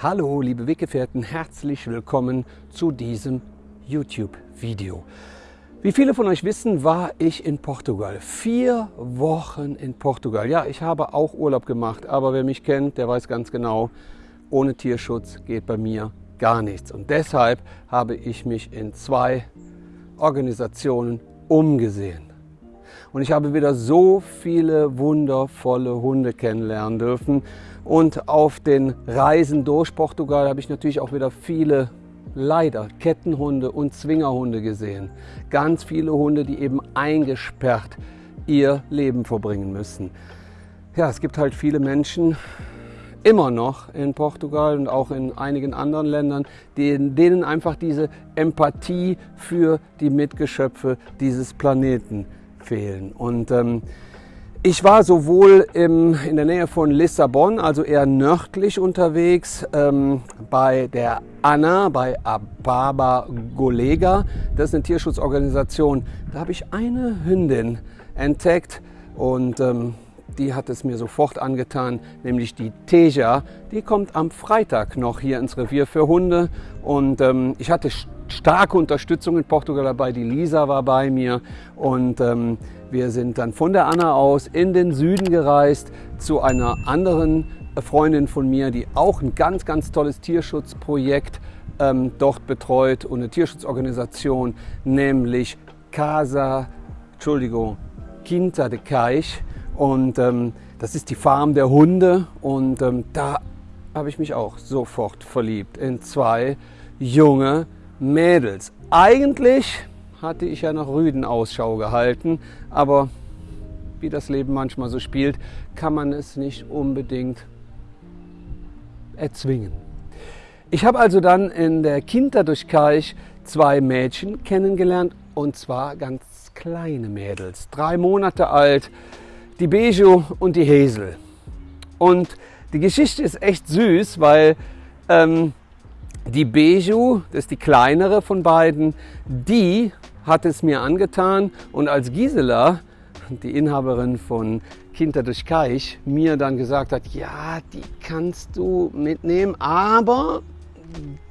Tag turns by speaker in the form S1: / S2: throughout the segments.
S1: Hallo liebe Weggefährten, herzlich willkommen zu diesem YouTube-Video. Wie viele von euch wissen, war ich in Portugal. Vier Wochen in Portugal. Ja, ich habe auch Urlaub gemacht, aber wer mich kennt, der weiß ganz genau, ohne Tierschutz geht bei mir gar nichts. Und deshalb habe ich mich in zwei Organisationen umgesehen. Und ich habe wieder so viele wundervolle Hunde kennenlernen dürfen. Und auf den Reisen durch Portugal habe ich natürlich auch wieder viele leider Kettenhunde und Zwingerhunde gesehen. Ganz viele Hunde, die eben eingesperrt ihr Leben verbringen müssen. Ja, es gibt halt viele Menschen, immer noch in Portugal und auch in einigen anderen Ländern, denen einfach diese Empathie für die Mitgeschöpfe dieses Planeten fehlen. Und ähm, ich war sowohl im, in der Nähe von Lissabon, also eher nördlich unterwegs, ähm, bei der Anna, bei Ababa Golega. Das ist eine Tierschutzorganisation. Da habe ich eine Hündin entdeckt und ähm, die hat es mir sofort angetan, nämlich die Teja. Die kommt am Freitag noch hier ins Revier für Hunde und ähm, ich hatte starke Unterstützung in Portugal dabei. Die Lisa war bei mir und ähm, wir sind dann von der Anna aus in den Süden gereist zu einer anderen Freundin von mir, die auch ein ganz, ganz tolles Tierschutzprojekt ähm, dort betreut und eine Tierschutzorganisation, nämlich Casa, Entschuldigung, Quinta de Caix. Und ähm, das ist die Farm der Hunde und ähm, da habe ich mich auch sofort verliebt in zwei junge Mädels. Eigentlich hatte ich ja nach Rüden Ausschau gehalten, aber wie das Leben manchmal so spielt, kann man es nicht unbedingt erzwingen. Ich habe also dann in der Kinter durch Kaich zwei Mädchen kennengelernt und zwar ganz kleine Mädels, drei Monate alt, die Bejo und die Hazel. Und die Geschichte ist echt süß, weil ähm, die Beju, das ist die kleinere von beiden, die hat es mir angetan und als Gisela, die Inhaberin von Kinder durch Kaich, mir dann gesagt hat, ja, die kannst du mitnehmen, aber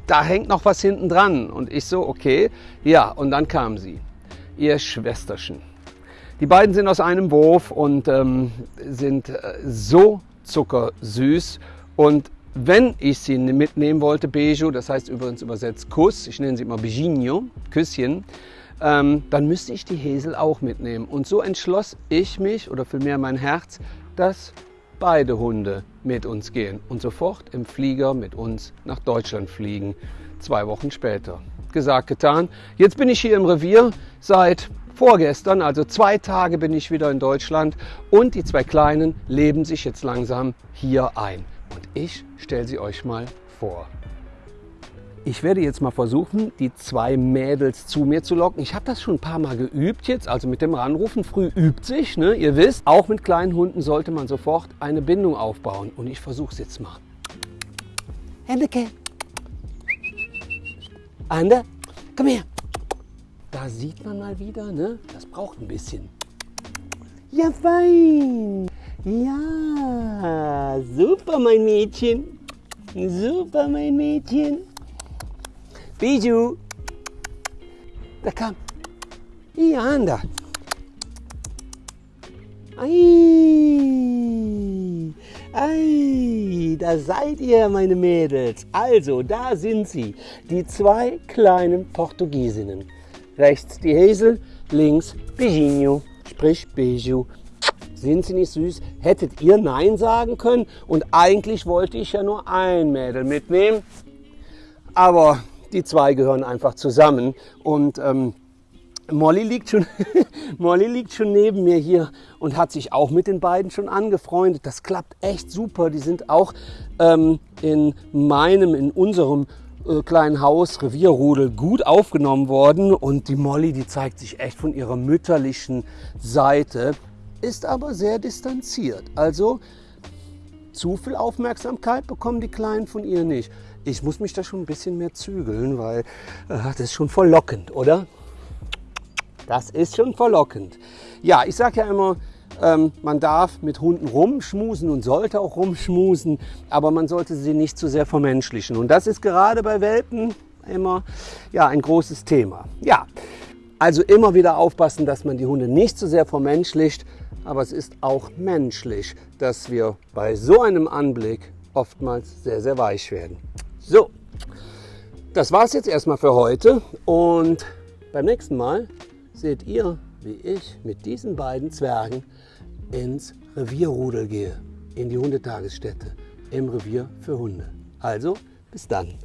S1: da hängt noch was hinten dran. Und ich so, okay, ja, und dann kam sie, ihr Schwesterchen. Die beiden sind aus einem Wurf und ähm, sind äh, so zuckersüß. Und wenn ich sie mitnehmen wollte, Beijo, das heißt übrigens übersetzt Kuss, ich nenne sie immer Beijinho, Küsschen, ähm, dann müsste ich die Hesel auch mitnehmen. Und so entschloss ich mich, oder vielmehr mein Herz, dass beide Hunde mit uns gehen und sofort im Flieger mit uns nach Deutschland fliegen, zwei Wochen später. Gesagt, getan. Jetzt bin ich hier im Revier seit vorgestern, also zwei Tage bin ich wieder in Deutschland und die zwei Kleinen leben sich jetzt langsam hier ein. Und ich stelle sie euch mal vor. Ich werde jetzt mal versuchen, die zwei Mädels zu mir zu locken. Ich habe das schon ein paar Mal geübt jetzt, also mit dem Ranrufen. Früh übt sich, ne? ihr wisst. Auch mit kleinen Hunden sollte man sofort eine Bindung aufbauen. Und ich versuche es jetzt mal. Henneke. Ander, komm her. Da sieht man mal wieder, ne? das braucht ein bisschen. Ja, fein. Ja, super, mein Mädchen. Super, mein Mädchen. Biju. Da kam. Ja, anda. Ei. Ei, da seid ihr, meine Mädels. Also, da sind sie, die zwei kleinen Portugiesinnen. Rechts die Hazel, links Beijinho, sprich Beiju. Sind sie nicht süß? Hättet ihr Nein sagen können? Und eigentlich wollte ich ja nur ein Mädel mitnehmen. Aber die zwei gehören einfach zusammen. Und ähm, Molly, liegt schon, Molly liegt schon neben mir hier und hat sich auch mit den beiden schon angefreundet. Das klappt echt super. Die sind auch ähm, in meinem, in unserem äh, kleinen Haus, Revierrudel, gut aufgenommen worden. Und die Molly, die zeigt sich echt von ihrer mütterlichen Seite, ist aber sehr distanziert. Also zu viel Aufmerksamkeit bekommen die Kleinen von ihr nicht. Ich muss mich da schon ein bisschen mehr zügeln, weil äh, das ist schon verlockend, oder? Das ist schon verlockend. Ja, ich sage ja immer, Ähm, man darf mit Hunden rumschmusen und sollte auch rumschmusen, aber man sollte sie nicht zu sehr vermenschlichen. Und das ist gerade bei Welpen immer ja, ein großes Thema. Ja, also immer wieder aufpassen, dass man die Hunde nicht zu sehr vermenschlicht, aber es ist auch menschlich, dass wir bei so einem Anblick oftmals sehr, sehr weich werden. So, das war es jetzt erstmal für heute und beim nächsten Mal seht ihr, wie ich mit diesen beiden Zwergen ins Revierrudel gehe, in die Hundetagesstätte im Revier für Hunde. Also, bis dann.